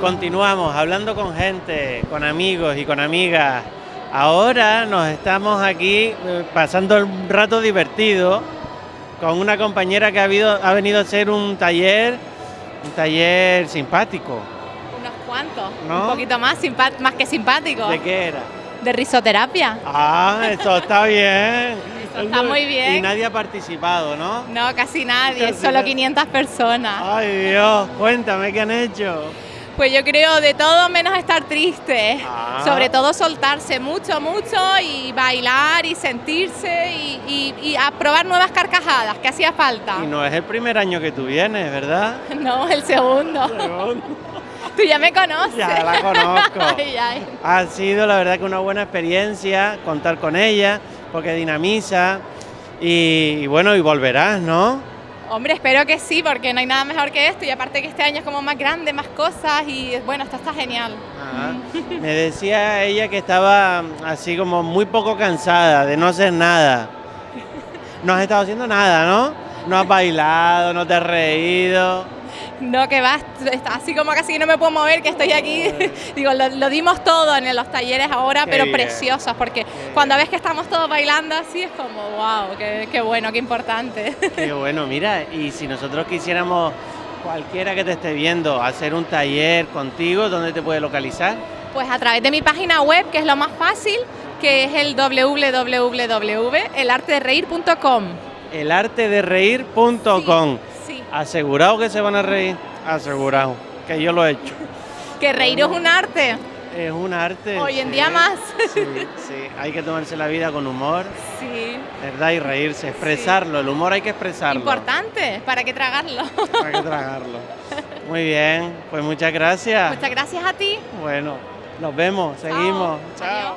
continuamos hablando con gente, con amigos y con amigas. Ahora nos estamos aquí eh, pasando un rato divertido con una compañera que ha, habido- ha venido a hacer un taller, un taller simpático. Unos cuantos, ¿No? un poquito más, más que simpático. ¿De qué era? De risoterapia. Ah, eso está bien. Está muy bien. Y nadie ha participado, ¿no? No, casi nadie, Casi solo nadie. 500 personas. Ay Dios, cuéntame qué han hecho. Pues yo creo de todo menos estar triste. Ah. Sobre todo soltarse mucho, mucho y bailar y sentirse y, y- y a probar nuevas carcajadas, que hacía falta. Y no es el primer año que tú vienes, ¿verdad? No, el segundo. Tú ya me conoces. Ya la conozco. Ay, ay. Ha sido la verdad que una buena experiencia contar con ella, porque dinamiza y, y bueno, y volverás, ¿no? Hombre, espero que sí, porque no hay nada mejor que esto. Y aparte que este año es como más grande, más cosas y bueno, esto está genial. Me decía ella que estaba así como muy poco cansada de no hacer nada. No has estado haciendo nada, ¿no? No has bailado, no te has reído. No, que vas, está así como casi que no me puedo mover, que estoy aquí. Digo, lo, lo dimos todo en los talleres ahora, Qué pero bien. preciosos, porque cuando ves que estamos todos bailando así es como, wow, qué, qué bueno, qué importante. Qué bueno, mira, y si nosotros quisiéramos, cualquiera que te esté viendo, hacer un taller contigo, ¿dónde te puede localizar? Pues a través de mi página web, que es lo más fácil, que es el www.elartedereír.com. Elartedereír.com. Sí, Asegurado que se van a reír, asegurado, que yo lo he hecho. que reír es un arte. Es un arte. Hoy en sí, día más. Sí, sí, hay que tomarse la vida con humor, Sí, ¿verdad? Y reírse, expresarlo. El humor hay que expresarlo. importante, para que tragarlo. Hay que tragarlo. Muy bien, pues muchas gracias. Muchas gracias a ti. Bueno, nos vemos, seguimos. Chao.